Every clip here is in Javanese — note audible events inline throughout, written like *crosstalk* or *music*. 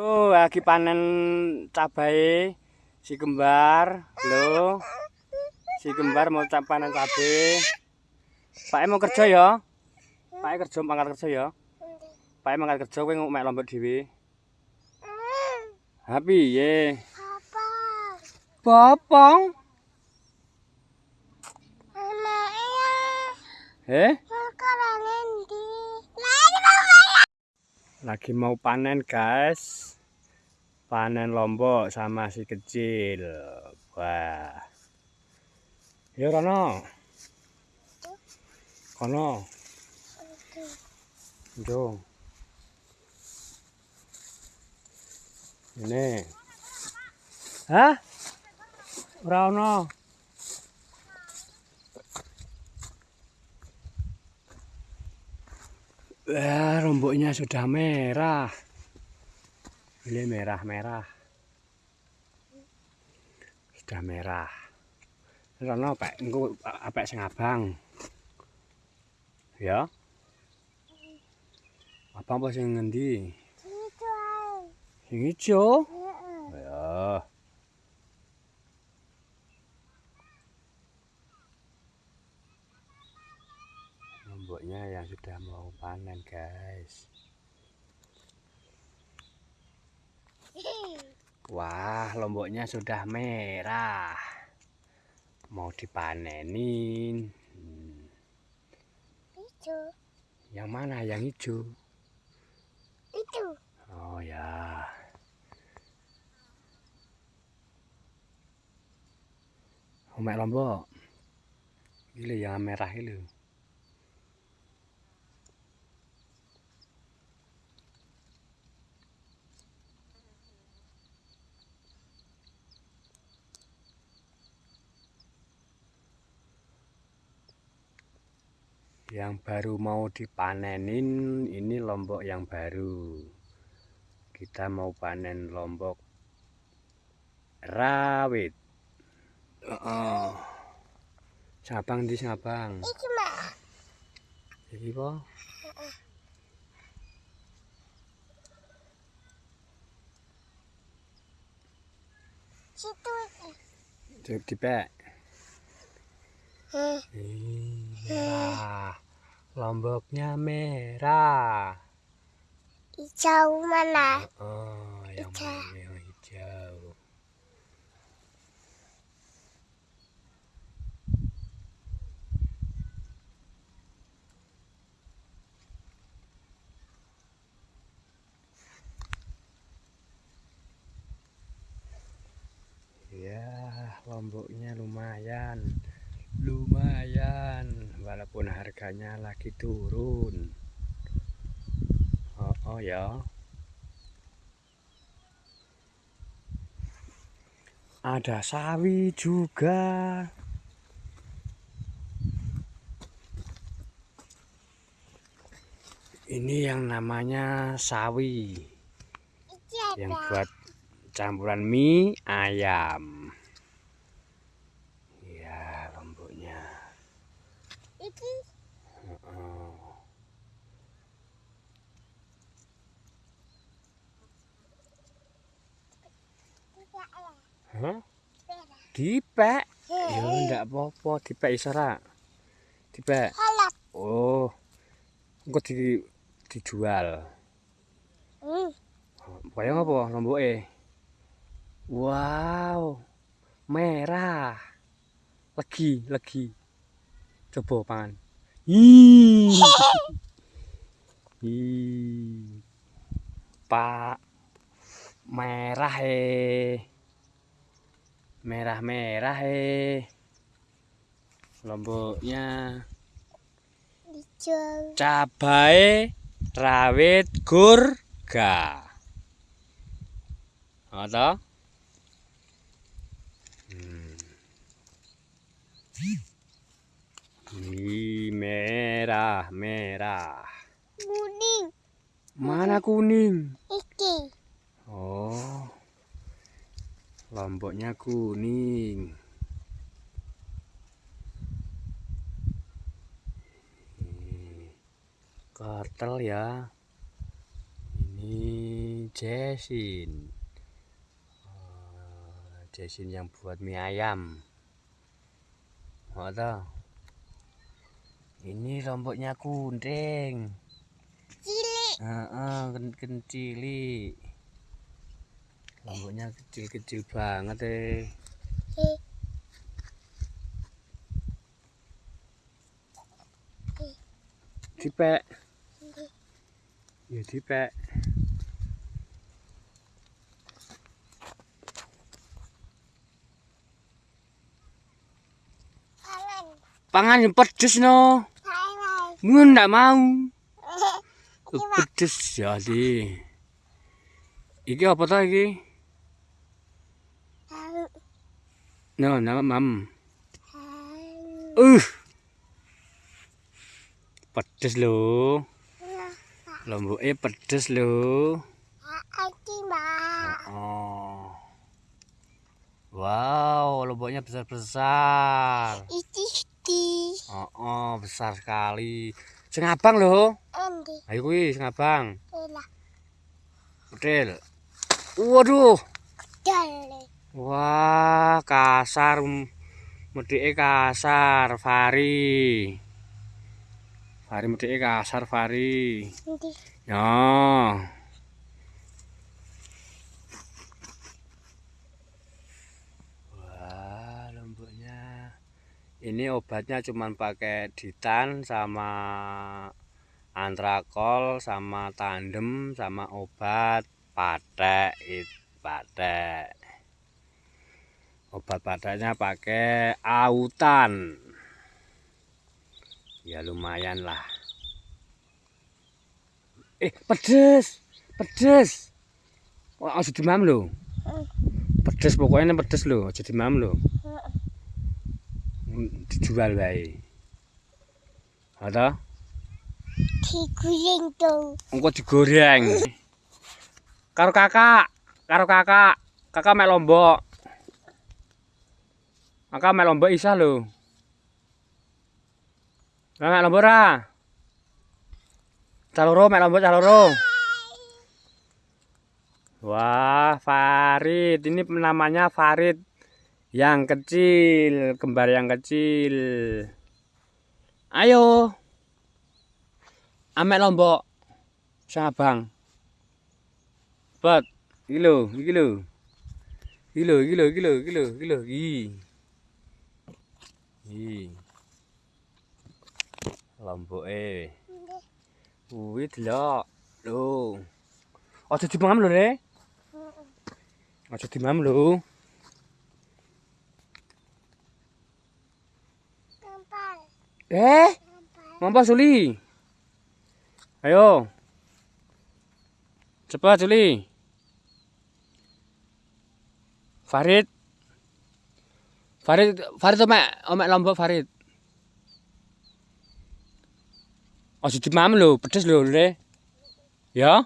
Oh, lagi panen cabai si kembar. Loh. Si kembar mau panen cabai. Pak mau kerja ya? Pak kerja mangkat kerja ya? Pak mangkat kerja kowe mek lombok dhewe. Ha piye? Popong. Eh? Lagi mau panen guys. Panen lombok sama si kecil. Wah. Ya Rono. Kono. Jo Ini. Hah? Rono Wah, romboknya sudah merah. Ini merah-merah. Sudah merah. Rono pak, engko apa sing abang? Ya. Apa apa sing ngendi? Sing ijo. Ya. Lomboknya yang sudah mau panen guys. Wah lomboknya sudah merah. Mau dipanenin. Hmm. yang mana? Yang hijau? Itu. Oh ya. Omek lombok. Ini yang merah ini yang baru mau dipanenin ini lombok yang baru. Kita mau panen lombok rawit. Oh. sabang di sabang. Iki iki po. Situ. Dipek merah lomboknya merah. Hijau mana? Oh yang hijau. yang hijau ya lomboknya lumayan lumayan walaupun harganya lagi turun. Oh, oh ya. Ada sawi juga. Ini yang namanya sawi. Yang buat campuran mie ayam Hah? Dipek. Ya ndak apa-apa, dipek iso ra. Dipek. Oh. Engko di dijual. Hmm. Bayang apa lomboke? Wow. Merah. Legi, legi. coba pangan Ih. *laughs* Pak merah eh. Merah-merah eh. Lomboknya cabai rawit gurga. Ada? Hmm. Ini merah, merah. Kuning. Mana kuning? Iki. Oh. Lomboknya kuning. Kartel ya. Ini Jessin. Oh, Jessin yang buat mie ayam. Tahu? Ini lomboknya kunting. Cilik. Heeh, uh, kencili. Lomboknya kecil-kecil banget eh. Eh, Dipek. Ya dipek. Pangan. Yang pedes no. Mun ndak mau. Pak. Pedes jadi. Iki apa ta iki? No, nama mam. Uh. Pedes lho. Nah, Lomboke pedes mbak. Oh. Wow, lomboknya besar-besar. Oh, oh, besar sekali. Sing abang lho. Ayo kuwi sing abang. Betul. Waduh. Dale. Wah, kasar. Medike kasar, Fari. Fari medike kasar, Fari. Andi. Ya. Wah, lomboknya. Ini obatnya cuman pakai ditan sama antrakol sama tandem sama obat patek it patek. Obat pateknya pakai autan. Ya lumayan lah. Eh, pedes. Pedes. Wah, aja demam. Hmm. Pedes pokoknya pedes lho, aja demam lho. Hmm, Dijual wae. Ada? Diguling dong. Engko digoreng. Karo kakak, karo kakak. Kakak mek lombok. Kakak mek lombok isa lho. Mek lombok ra? Caloro mek lombok caloro. Wah, Farid. Ini namanya Farid yang kecil, kembar yang kecil. Ayo. Amek lombok. Sang abang. Bat, iki lho, iki lho. Iki lho, iki lho, iki lho, iki lho, iki lho, iki. Lomboke. Kuwi delok. Lho. Aja dimam lho, Le. Aja dimam lho. Eh, mampa Suli. Ayo. Cepat Suli. Farid. Farid, Farid omek, omek lombok Farid. Aja dimam lho, pedes lho, Le. Ya.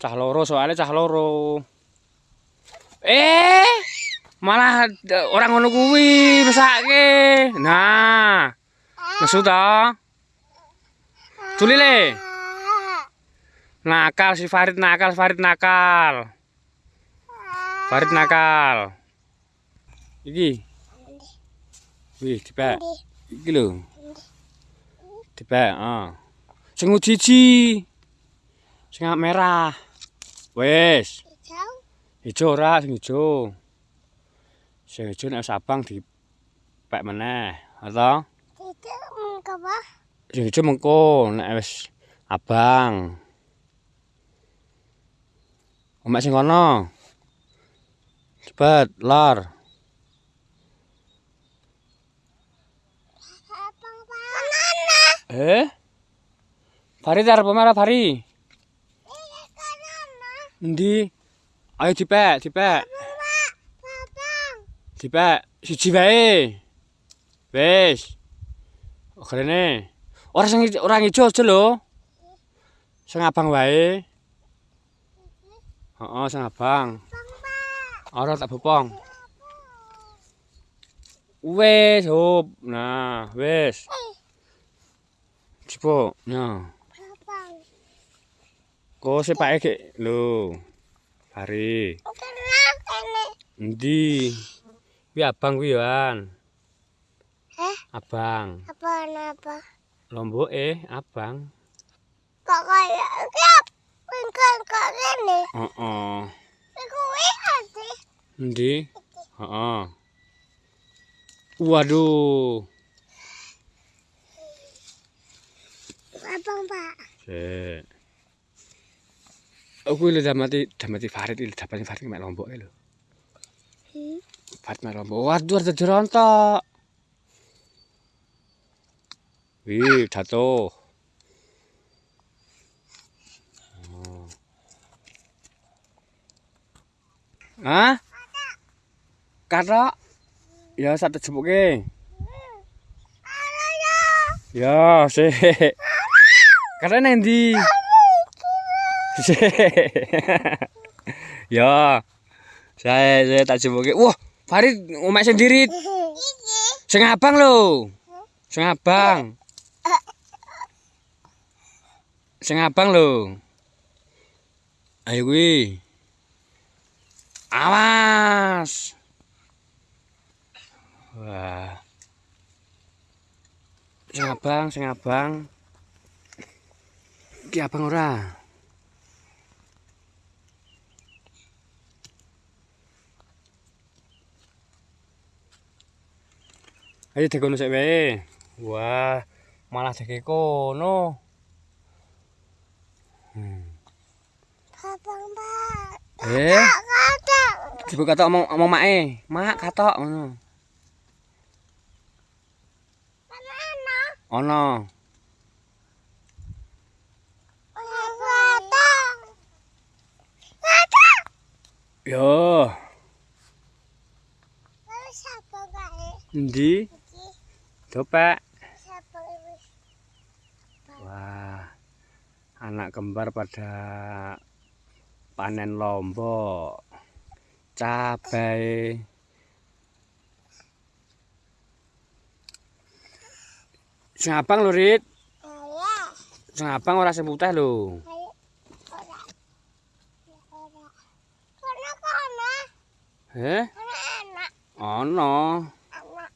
Cah loro soalnya cah loro. Eh, malah orang ngono kuwi mesake. Nah, nesu ta? Juli le. Nakal si Farid nakal, Farid nakal. Farid nakal. Iki. Wih, dipek. Iki lho. Dipek, ah. Sing uji Sing merah. Wes. Hijau. Ijo ora sing ijo. Sing ijo nek sabang dipek meneh, ata? Itu mengapa? Sing ijo mengko nek wis abang. Omek sing kono. Cepet, lar. Eh? Fari arep omah Fari? Endi? Ayo. Bapak. Babang. Dipek siji wae. Wis. Okrene. Ora ijo- ora ijo aja lho. Sing abang wae. Heeh, sing abang. Ora tak bopong. Wis, hop. Nah. Eh. Cipo. Nah. Babang. Kok sepake gek lho. Bari. Ini? Endi? Kuwi abang kuwi yoan. Hah? Abang. Apa apa? Lomboke abang. Kok kayak kap? Pingkan kok ini? Heeh. Iku ati. Endi? Heeh. Waduh. Abang Pak. Oh, kuwi lho damati damati Farid iki damati Farid mek lomboke lho. Hmm. Farid mek lombok. Waduh ada jerontok. Wih, jatuh. Hah? Katok? Ya satu jepuke. Ada ya. Sik. Karena? Sik. *laughs* Ya. Saya saya tak jepuke. Wah, Farid omek sendiri. Sing abang lho. Sing abang. Sing abang lho. Ayo kuwi. Awas. Wah. Sing abang, sing abang. Iki abang ora. Ayo dekono sik wae. Wah, malah deke kono. Hmm. Abang Pak. Eh, Kata. Ibu katok omong omong mae. Mak katok ngono. Kata. Yo? Iki. Dopek. Wah. Anak kembar pada panen lombok. Cabai. Sing abang lho, Rit. Saya. Sing abang ora sing putih lho. Ora. Ora. Kono kono. Eh? Kono anak. Ono. Anak.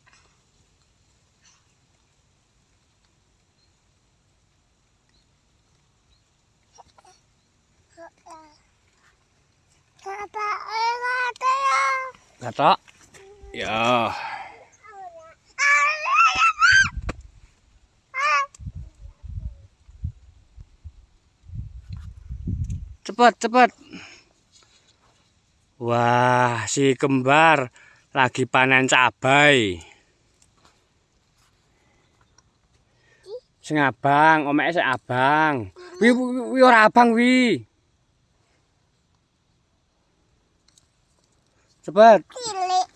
Kata eh kata ya. Katok. Ya. Cepet, cepet. Wah, si kembar lagi panen cabai. Sing abang, omeke sing abang. Wi wi ora abang wi. Cepet. Cilik.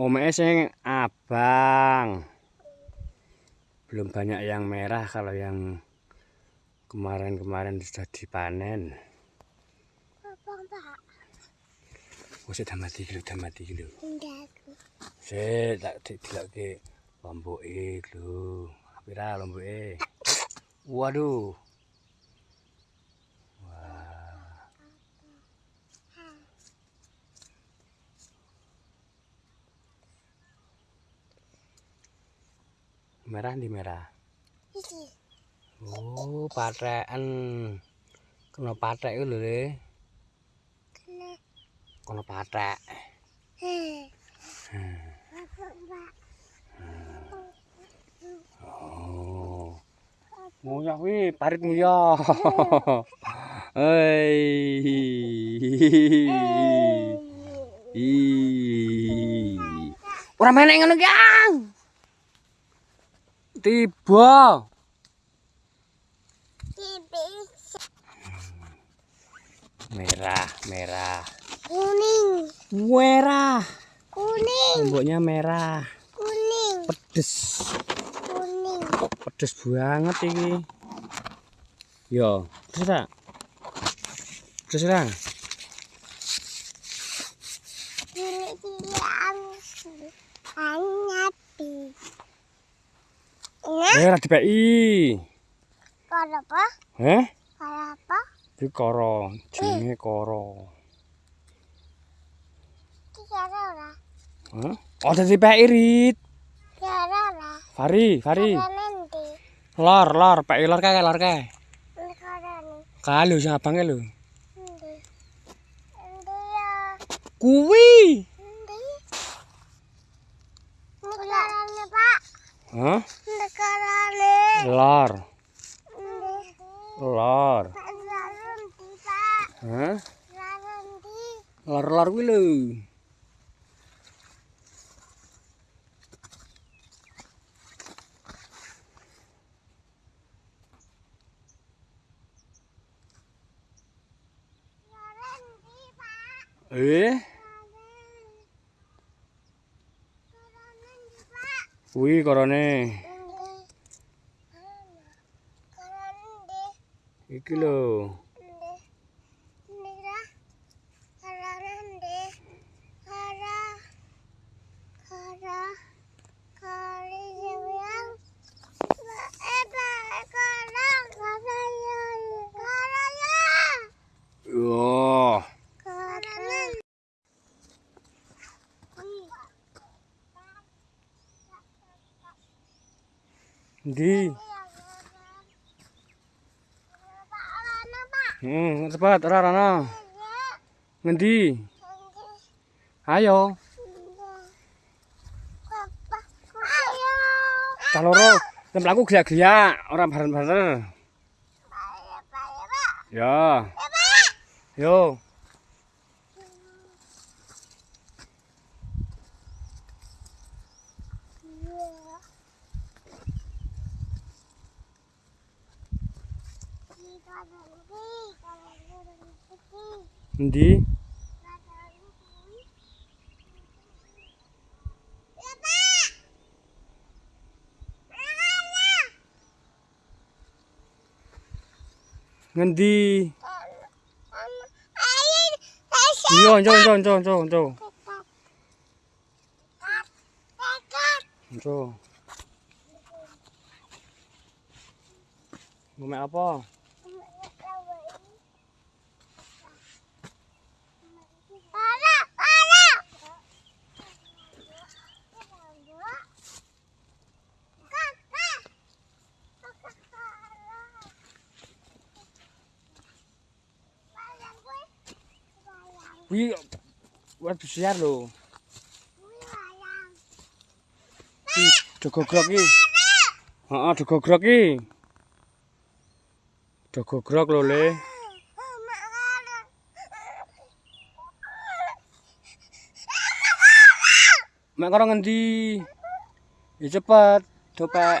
Omeke sing abang. Belum banyak yang merah kalau yang kemarin-kemarin sudah dipanen. Abang Pak. Wis dah mati iki lho, dah mati iki lho. Enggak. Sik tak didelokke lomboke lho. Pira lomboke? Waduh. Merah di merah. Oh, patheken. Kena pathek iku lho, Le. Kena. Oh. Nguyah wi, parit nguyah. Hei. Ih. Ora menek ngono ki, Ang. Tiba. Merah, merah. Kuning. Merah. Kuning. Lomboknya merah. Kuning. Pedes. Kuning. Pedes banget iki. Yo, terus tak? Terus ra? Cilik-cilik ang. Nah. Eh, ora dipeki. Karo apa? Heh? Karo apa? Iki koro, jenenge koro. Ki karo ora? Hah? Oh, dadi peki rit. Karo ora? Fari, Fari. Karo. Lor, lor, peki lor kae, lor kae. Karo. Kalu sing abange lho. Nanti. Nanti ya. Kuwi. Nanti. Ini karo nih pak. Hah? Ini karo nih. Lor, Nanti. lor. Pak nanti pak. Hah? Nanti. Lor, lor kuwi lho. Nanti pak. Eh, Karo nanti pak. Kuwi korone. Iki lho. Hmm, cepet ora rono. Ngendi? Ayo, kaloro. Templaku gelak-gelak, ora bareng-bareng. Ya. Yo. Endi? Ngendi? Yo, yo, yo, yo, yo. Yo. Mau apa? Kuwi waduh siar lho. Ki dogogrok ki. Heeh, dogogrok ki. Dogogrok lho, Le. Mek karo ngendi? Ya cepet, dopek.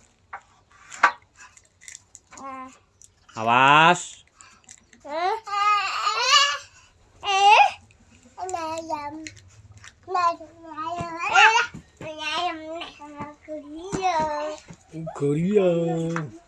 Awas. Korea.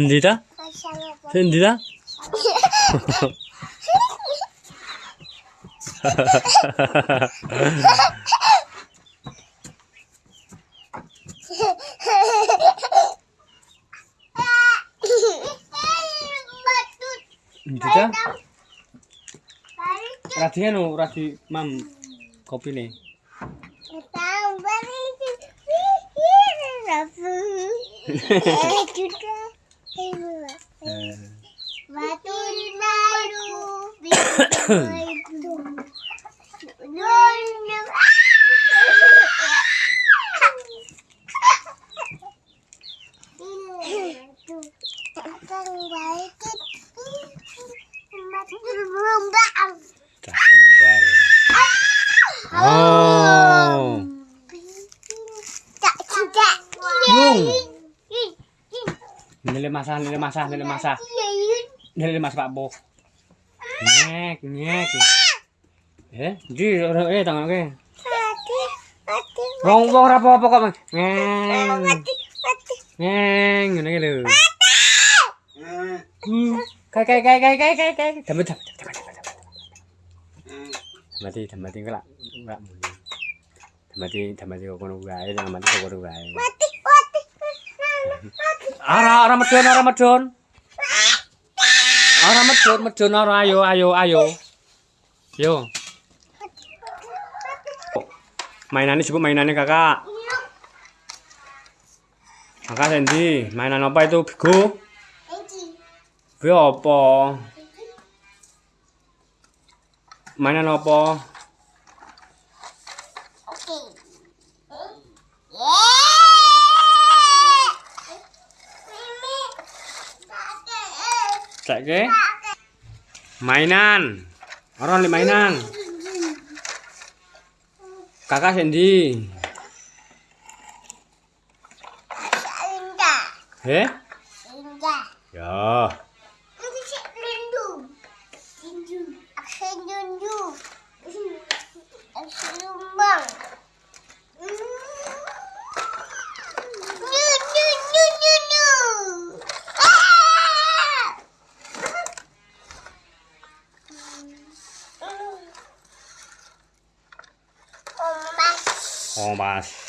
Endi ta? Endi ta? Endi ta? Radi anu, radi mam kopi nih. Batu kembar. Oh. Yung. Nile masah, nile masah, nile masah. Nile mas Pak Bo. Nyek, nyek. Eh, di ora eh tangan ke. Wong wong ora apa-apa kok. Ngeng. Ngeng ngene iki lho. Kai kai kai kai kai kai kai. Damet damet damet damet. Mati mati kok lak lak muni. Mati mati kok kono wae, mati kok kono wae. Ara ara medon ara medon. Ara medon medon ara ayo ayo ayo. Yo. Mainannya sebut mainannya kakak. Kakak Sandy, mainan apa itu? Bigo? Bigo apa? Mainan apa? Cek ke? Mainan. Orang li mainan. Kakak Sandy. Eh? Ya. bombas.